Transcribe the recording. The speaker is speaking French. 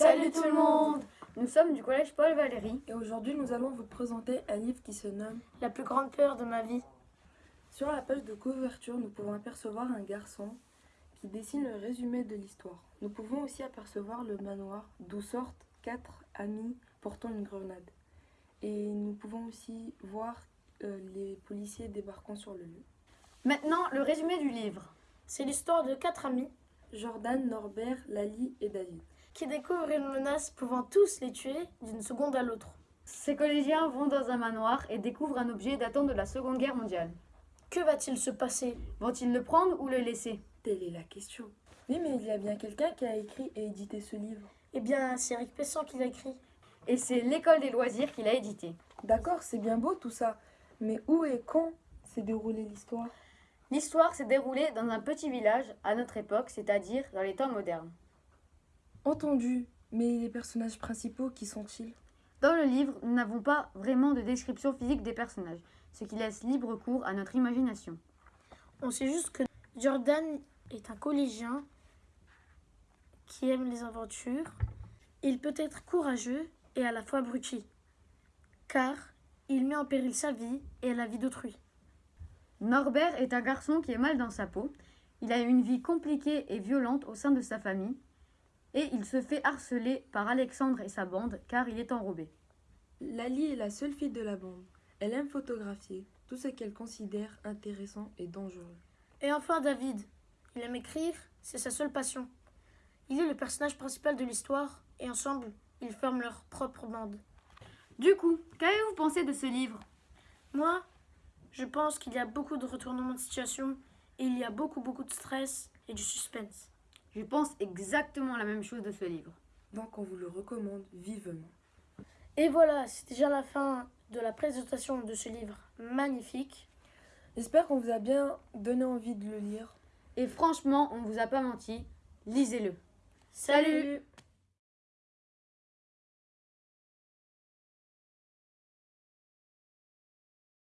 Salut tout le monde Nous sommes du collège Paul Valéry. Et aujourd'hui, nous allons vous présenter un livre qui se nomme La plus grande peur de ma vie. Sur la page de couverture, nous pouvons apercevoir un garçon qui dessine le résumé de l'histoire. Nous pouvons aussi apercevoir le manoir d'où sortent quatre amis portant une grenade. Et nous pouvons aussi voir euh, les policiers débarquant sur le lieu. Maintenant, le résumé du livre. C'est l'histoire de quatre amis Jordan, Norbert, Lali et David. Qui découvrent une menace pouvant tous les tuer d'une seconde à l'autre. Ces collégiens vont dans un manoir et découvrent un objet datant de la Seconde Guerre mondiale. Que va-t-il se passer? Vont-ils le prendre ou le laisser? Telle est la question. Oui, mais il y a bien quelqu'un qui a écrit et édité ce livre. Eh bien, c'est Eric Pessan qui l'a écrit. Et c'est l'école des loisirs qui l'a édité. D'accord, c'est bien beau tout ça. Mais où et quand s'est déroulée l'histoire? L'histoire s'est déroulée dans un petit village à notre époque, c'est-à-dire dans les temps modernes. Entendu. Mais les personnages principaux, qui sont-ils? Dans le livre, nous n'avons pas vraiment de description physique des personnages, ce qui laisse libre cours à notre imagination. On sait juste que Jordan est un collégien qui aime les aventures. Il peut être courageux et à la fois abruti, car il met en péril sa vie et la vie d'autrui. Norbert est un garçon qui est mal dans sa peau. Il a une vie compliquée et violente au sein de sa famille. Et il se fait harceler par Alexandre et sa bande car il est enrobé. Lali est la seule fille de la bande. Elle aime photographier tout ce qu'elle considère intéressant et dangereux. Et enfin David. Il aime écrire, c'est sa seule passion. Il est le personnage principal de l'histoire et ensemble, ils forment leur propre bande. Du coup, qu'avez-vous pensé de ce livre? Moi, je pense qu'il y a beaucoup de retournements de situation et il y a beaucoup beaucoup de stress et du suspense. Je pense exactement la même chose de ce livre. Donc on vous le recommande vivement. Et voilà, c'est déjà la fin de la présentation de ce livre magnifique. J'espère qu'on vous a bien donné envie de le lire. Et franchement, on ne vous a pas menti, lisez-le. Salut